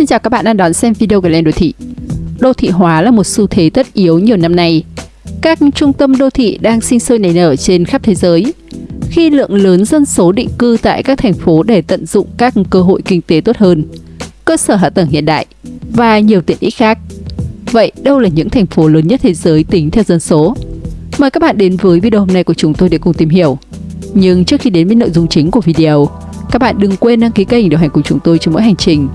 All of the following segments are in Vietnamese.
Xin chào các bạn đang đón xem video của Lên Đô Thị. Đô thị hóa là một xu thế tất yếu nhiều năm nay. Các trung tâm đô thị đang sinh sôi nảy nở trên khắp thế giới. Khi lượng lớn dân số định cư tại các thành phố để tận dụng các cơ hội kinh tế tốt hơn, cơ sở hạ tầng hiện đại và nhiều tiện ích khác. Vậy đâu là những thành phố lớn nhất thế giới tính theo dân số? Mời các bạn đến với video hôm nay của chúng tôi để cùng tìm hiểu. Nhưng trước khi đến với nội dung chính của video, các bạn đừng quên đăng ký kênh để đồng hành cùng chúng tôi trong mỗi hành trình.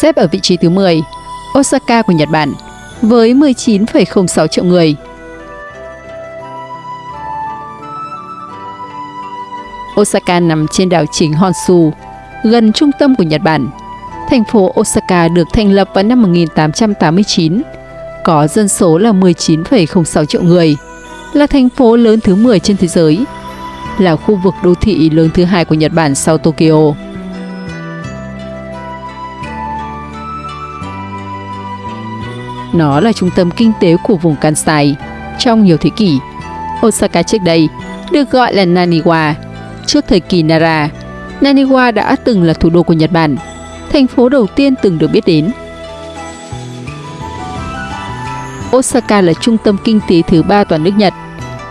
Xếp ở vị trí thứ 10, Osaka của Nhật Bản với 19,06 triệu người. Osaka nằm trên đảo chính Honshu, gần trung tâm của Nhật Bản. Thành phố Osaka được thành lập vào năm 1889, có dân số là 19,06 triệu người, là thành phố lớn thứ 10 trên thế giới, là khu vực đô thị lớn thứ hai của Nhật Bản sau Tokyo. Nó là trung tâm kinh tế của vùng Kansai. Trong nhiều thế kỷ, Osaka trước đây được gọi là Naniwa. Trước thời kỳ Nara, Naniwa đã từng là thủ đô của Nhật Bản, thành phố đầu tiên từng được biết đến. Osaka là trung tâm kinh tế thứ ba toàn nước Nhật.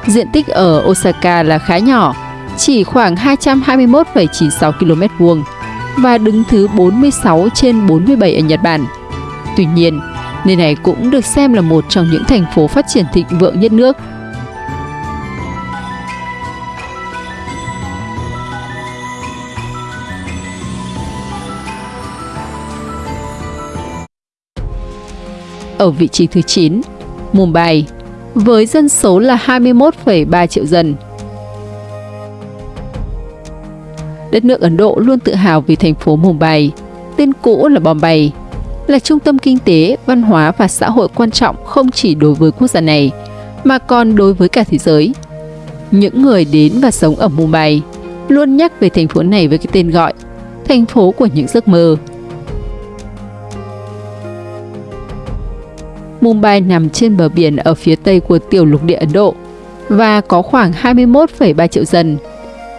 Diện tích ở Osaka là khá nhỏ, chỉ khoảng 221,96 km vuông và đứng thứ 46 trên 47 ở Nhật Bản. Tuy nhiên, nơi này cũng được xem là một trong những thành phố phát triển thịnh vượng nhất nước. Ở vị trí thứ 9, Mumbai, với dân số là 21,3 triệu dân. Đất nước Ấn Độ luôn tự hào vì thành phố Mumbai, tên cũ là Bombay, là trung tâm kinh tế, văn hóa và xã hội quan trọng không chỉ đối với quốc gia này, mà còn đối với cả thế giới. Những người đến và sống ở Mumbai luôn nhắc về thành phố này với cái tên gọi thành phố của những giấc mơ. Mumbai nằm trên bờ biển ở phía tây của tiểu lục địa Ấn Độ và có khoảng 21,3 triệu dân.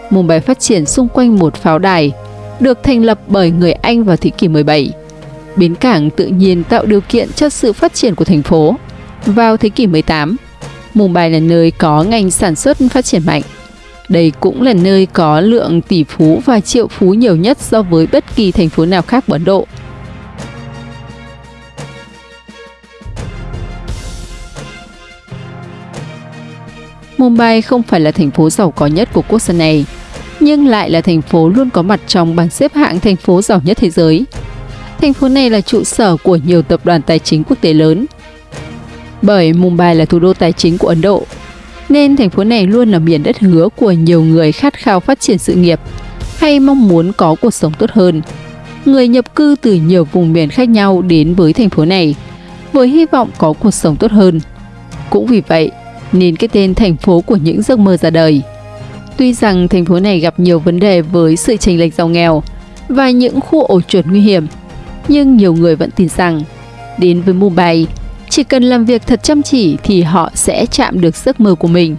Mumbai phát triển xung quanh một pháo đài, được thành lập bởi người Anh vào thế kỷ 17 bến cảng tự nhiên tạo điều kiện cho sự phát triển của thành phố. Vào thế kỷ 18, Mumbai là nơi có ngành sản xuất phát triển mạnh. Đây cũng là nơi có lượng tỷ phú và triệu phú nhiều nhất so với bất kỳ thành phố nào khác của Ấn Độ. Mumbai không phải là thành phố giàu có nhất của quốc gia này, nhưng lại là thành phố luôn có mặt trong bảng xếp hạng thành phố giàu nhất thế giới. Thành phố này là trụ sở của nhiều tập đoàn tài chính quốc tế lớn. Bởi Mumbai là thủ đô tài chính của Ấn Độ, nên thành phố này luôn là miền đất hứa của nhiều người khát khao phát triển sự nghiệp hay mong muốn có cuộc sống tốt hơn. Người nhập cư từ nhiều vùng miền khác nhau đến với thành phố này với hy vọng có cuộc sống tốt hơn. Cũng vì vậy, nên cái tên thành phố của những giấc mơ ra đời. Tuy rằng thành phố này gặp nhiều vấn đề với sự chênh lệch giàu nghèo và những khu ổ chuột nguy hiểm, nhưng nhiều người vẫn tin rằng đến với Mumbai, chỉ cần làm việc thật chăm chỉ thì họ sẽ chạm được giấc mơ của mình.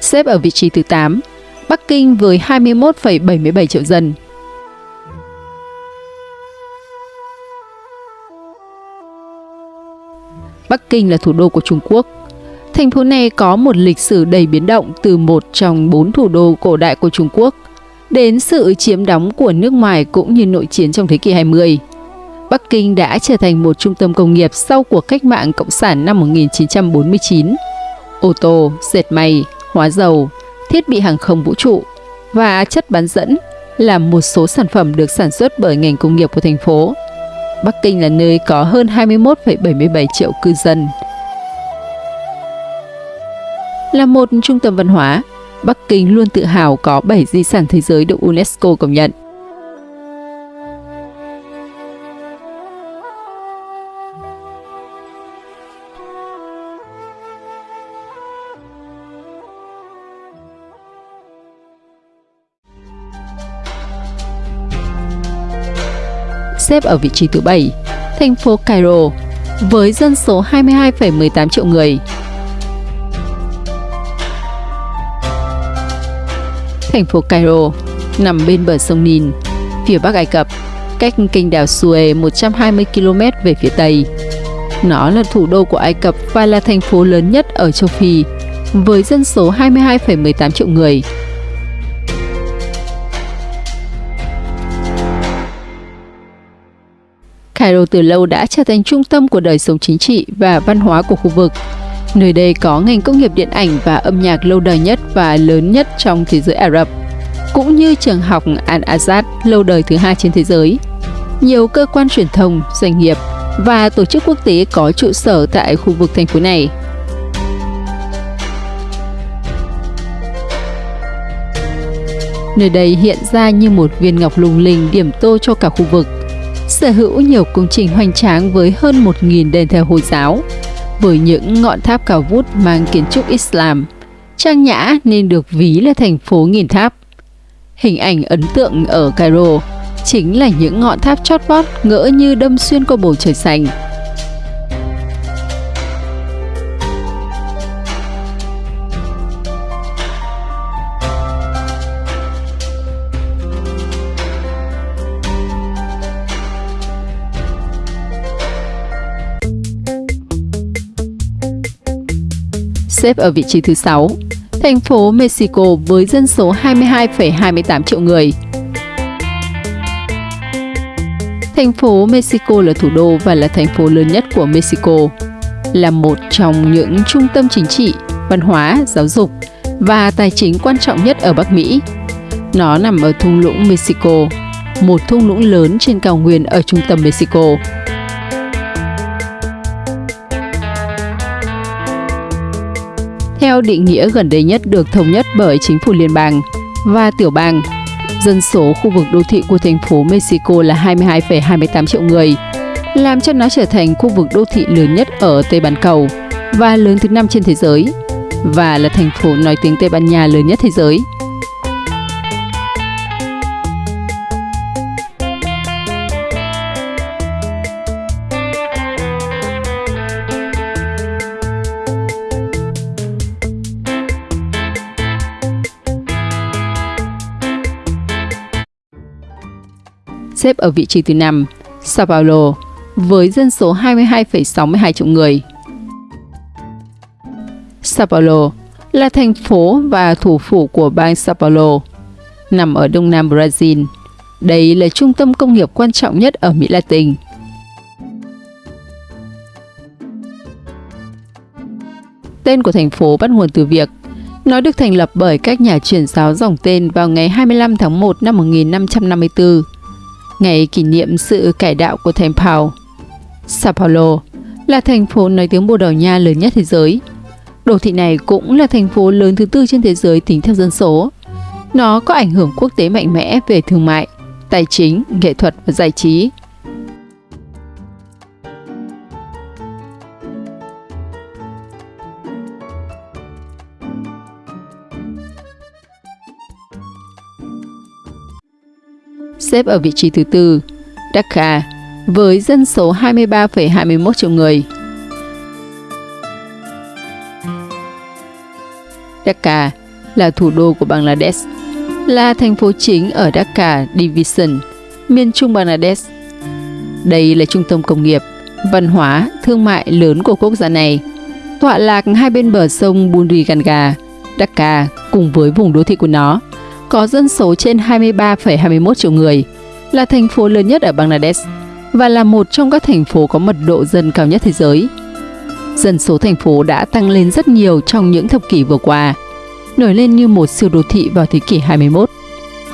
Xếp ở vị trí thứ 8, Bắc Kinh với 21,77 triệu dân. Bắc Kinh là thủ đô của Trung Quốc. Thành phố này có một lịch sử đầy biến động từ một trong bốn thủ đô cổ đại của Trung Quốc đến sự chiếm đóng của nước ngoài cũng như nội chiến trong thế kỷ 20. Bắc Kinh đã trở thành một trung tâm công nghiệp sau cuộc cách mạng Cộng sản năm 1949. Ô tô, dệt may, hóa dầu, thiết bị hàng không vũ trụ và chất bán dẫn là một số sản phẩm được sản xuất bởi ngành công nghiệp của thành phố. Bắc Kinh là nơi có hơn 21,77 triệu cư dân. Là một trung tâm văn hóa, Bắc Kinh luôn tự hào có 7 di sản thế giới được UNESCO công nhận. Xếp ở vị trí thứ 7, thành phố Cairo với dân số 22,18 triệu người. Thành phố Cairo nằm bên bờ sông Nin, phía Bắc Ai Cập, cách kênh đảo Suez 120 km về phía Tây. Nó là thủ đô của Ai Cập và là thành phố lớn nhất ở châu Phi, với dân số 22,18 triệu người. Cairo từ lâu đã trở thành trung tâm của đời sống chính trị và văn hóa của khu vực. Nơi đây có ngành công nghiệp điện ảnh và âm nhạc lâu đời nhất và lớn nhất trong thế giới Ả Rập, cũng như trường học Al-Azhar lâu đời thứ hai trên thế giới. Nhiều cơ quan truyền thông, doanh nghiệp và tổ chức quốc tế có trụ sở tại khu vực thành phố này. Nơi đây hiện ra như một viên ngọc lung linh điểm tô cho cả khu vực – sở hữu nhiều công trình hoành tráng với hơn 1.000 đền thờ Hồi giáo, với những ngọn tháp cao vút mang kiến trúc Islam. Trang nhã nên được ví là thành phố nghìn tháp. Hình ảnh ấn tượng ở Cairo chính là những ngọn tháp chót vót ngỡ như đâm xuyên qua bầu trời xanh. Xếp ở vị trí thứ 6. Thành phố Mexico với dân số 22,28 triệu người. Thành phố Mexico là thủ đô và là thành phố lớn nhất của Mexico, là một trong những trung tâm chính trị, văn hóa, giáo dục và tài chính quan trọng nhất ở Bắc Mỹ. Nó nằm ở thung lũng Mexico, một thung lũng lớn trên cao nguyên ở trung tâm Mexico. Theo định nghĩa gần đây nhất được thống nhất bởi chính phủ liên bang và tiểu bang. Dân số khu vực đô thị của thành phố Mexico là 22,28 triệu người, làm cho nó trở thành khu vực đô thị lớn nhất ở Tây Bán Cầu và lớn thứ năm trên thế giới, và là thành phố nói tiếng Tây Ban Nha lớn nhất thế giới. Xếp ở vị trí thứ 5, Sao Paulo, với dân số 22,62 triệu người. Sao Paulo là thành phố và thủ phủ của bang Sao Paulo, nằm ở đông nam Brazil. Đây là trung tâm công nghiệp quan trọng nhất ở Mỹ Latin. Tên của thành phố bắt nguồn từ việc nó được thành lập bởi các nhà truyền giáo dòng tên vào ngày 25 tháng 1 năm 1554 ngày kỷ niệm sự cải đạo của thành Pau. Sao Paulo là thành phố nói tiếng Bồ Đào Nha lớn nhất thế giới. Đô thị này cũng là thành phố lớn thứ tư trên thế giới tính theo dân số. Nó có ảnh hưởng quốc tế mạnh mẽ về thương mại, tài chính, nghệ thuật và giải trí. Xếp ở vị trí thứ tư, Dhaka, với dân số 23,21 triệu người. Dhaka là thủ đô của Bangladesh, là thành phố chính ở Dhaka Division, miền trung Bangladesh. Đây là trung tâm công nghiệp, văn hóa, thương mại lớn của quốc gia này, tọa lạc hai bên bờ sông Bundri Ganga, Dhaka cùng với vùng đô thị của nó có dân số trên 23,21 triệu người, là thành phố lớn nhất ở Bangladesh và là một trong các thành phố có mật độ dân cao nhất thế giới. Dân số thành phố đã tăng lên rất nhiều trong những thập kỷ vừa qua, nổi lên như một siêu đô thị vào thế kỷ 21.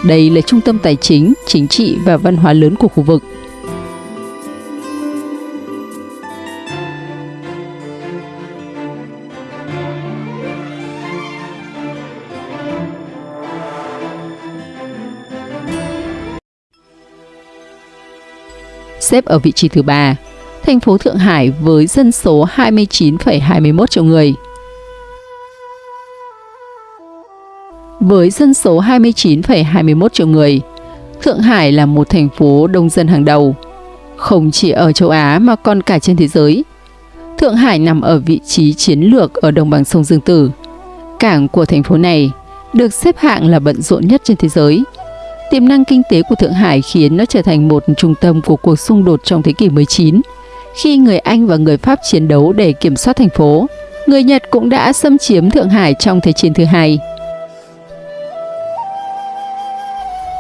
Đây là trung tâm tài chính, chính trị và văn hóa lớn của khu vực. Xếp ở vị trí thứ ba, thành phố Thượng Hải với dân số 29,21 triệu người. Với dân số 29,21 triệu người, Thượng Hải là một thành phố đông dân hàng đầu, không chỉ ở châu Á mà còn cả trên thế giới. Thượng Hải nằm ở vị trí chiến lược ở đồng bằng sông Dương Tử. Cảng của thành phố này được xếp hạng là bận rộn nhất trên thế giới. Tiềm năng kinh tế của Thượng Hải khiến nó trở thành một trung tâm của cuộc xung đột trong thế kỷ 19, khi người Anh và người Pháp chiến đấu để kiểm soát thành phố. Người Nhật cũng đã xâm chiếm Thượng Hải trong Thế chiến thứ hai.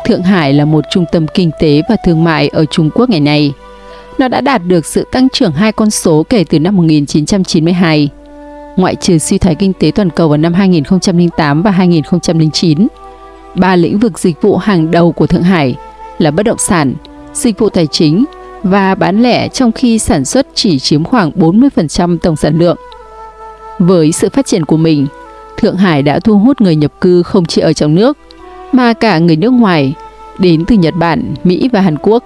Thượng Hải là một trung tâm kinh tế và thương mại ở Trung Quốc ngày nay. Nó đã đạt được sự tăng trưởng hai con số kể từ năm 1992. Ngoại trừ suy thoái kinh tế toàn cầu vào năm 2008 và 2009, ba lĩnh vực dịch vụ hàng đầu của Thượng Hải là bất động sản, dịch vụ tài chính và bán lẻ trong khi sản xuất chỉ chiếm khoảng 40% tổng sản lượng. Với sự phát triển của mình, Thượng Hải đã thu hút người nhập cư không chỉ ở trong nước, mà cả người nước ngoài đến từ Nhật Bản, Mỹ và Hàn Quốc.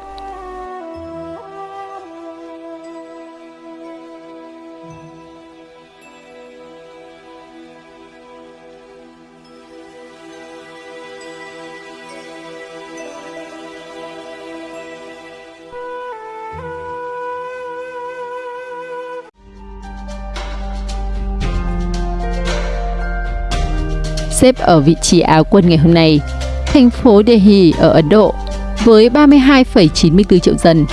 Xếp ở vị trí áo quân ngày hôm nay, thành phố Delhi ở Ấn Độ với 32,94 triệu dân.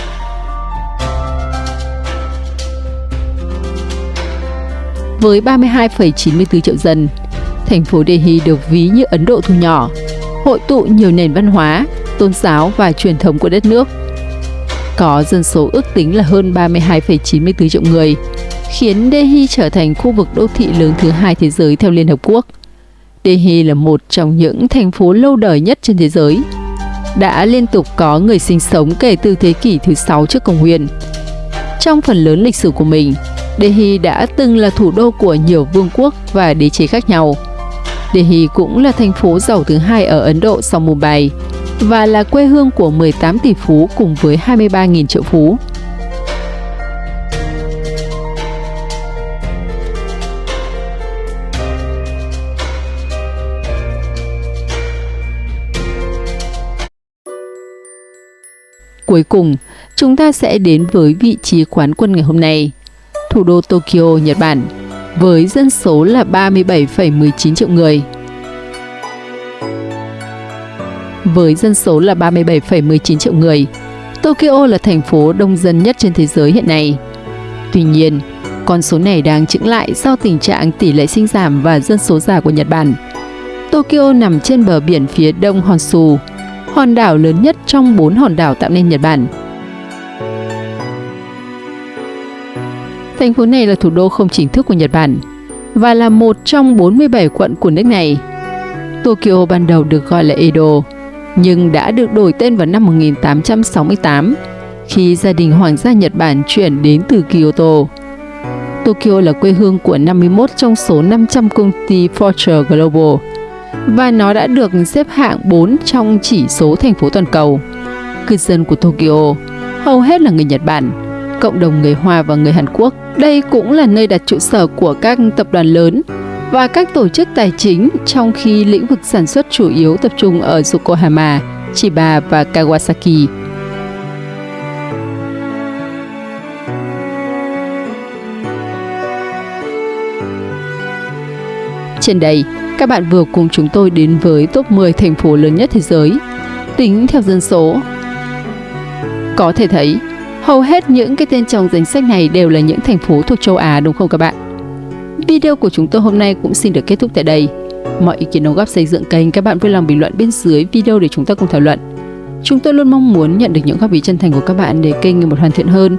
Với 32,94 triệu dân, thành phố Delhi được ví như Ấn Độ thu nhỏ, hội tụ nhiều nền văn hóa, tôn giáo và truyền thống của đất nước. Có dân số ước tính là hơn 32,94 triệu người, khiến Delhi trở thành khu vực đô thị lớn thứ hai thế giới theo Liên Hợp Quốc – Delhi là một trong những thành phố lâu đời nhất trên thế giới. Đã liên tục có người sinh sống kể từ thế kỷ thứ 6 trước công nguyên. Trong phần lớn lịch sử của mình, Delhi đã từng là thủ đô của nhiều vương quốc và đế chế khác nhau. Delhi cũng là thành phố giàu thứ hai ở Ấn Độ sau Mumbai và là quê hương của 18 tỷ phú cùng với 23.000 triệu phú. Cuối cùng, chúng ta sẽ đến với vị trí quán quân ngày hôm nay, thủ đô Tokyo, Nhật Bản, với dân số là 37,19 triệu người. Với dân số là 37,19 triệu người, Tokyo là thành phố đông dân nhất trên thế giới hiện nay. Tuy nhiên, con số này đang chững lại do tình trạng tỷ lệ sinh giảm và dân số già của Nhật Bản. Tokyo nằm trên bờ biển phía đông Honshu, hòn đảo lớn nhất trong bốn hòn đảo tạo nên Nhật Bản. Thành phố này là thủ đô không chính thức của Nhật Bản và là một trong 47 quận của nước này. Tokyo ban đầu được gọi là Edo, nhưng đã được đổi tên vào năm 1868 khi gia đình hoàng gia Nhật Bản chuyển đến từ Kyoto. Tokyo là quê hương của 51 trong số 500 công ty Fortune Global và nó đã được xếp hạng 4 trong chỉ số thành phố toàn cầu. Cư dân của Tokyo hầu hết là người Nhật Bản, cộng đồng người Hoa và người Hàn Quốc. Đây cũng là nơi đặt trụ sở của các tập đoàn lớn và các tổ chức tài chính trong khi lĩnh vực sản xuất chủ yếu tập trung ở Yokohama, Chiba và Kawasaki. Trên đây, các bạn vừa cùng chúng tôi đến với top 10 thành phố lớn nhất thế giới, tính theo dân số. Có thể thấy, hầu hết những cái tên trong danh sách này đều là những thành phố thuộc châu Á đúng không các bạn? Video của chúng tôi hôm nay cũng xin được kết thúc tại đây. Mọi ý kiến đóng góp xây dựng kênh các bạn vui lòng bình luận bên dưới video để chúng ta cùng thảo luận. Chúng tôi luôn mong muốn nhận được những góp ý chân thành của các bạn để kênh ngày một hoàn thiện hơn,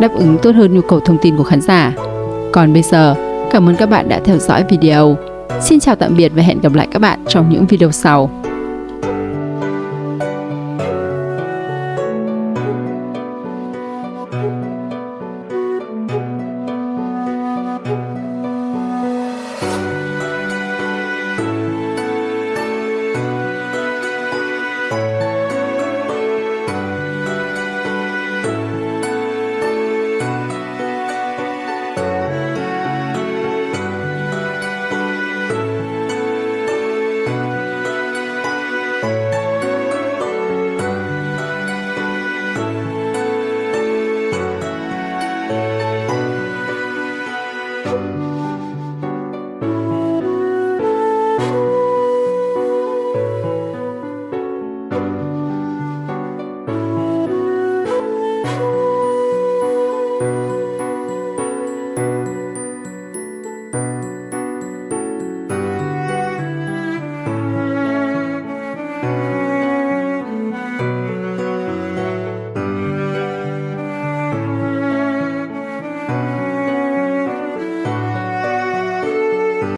đáp ứng tốt hơn nhu cầu thông tin của khán giả. Còn bây giờ, cảm ơn các bạn đã theo dõi video. Xin chào tạm biệt và hẹn gặp lại các bạn trong những video sau.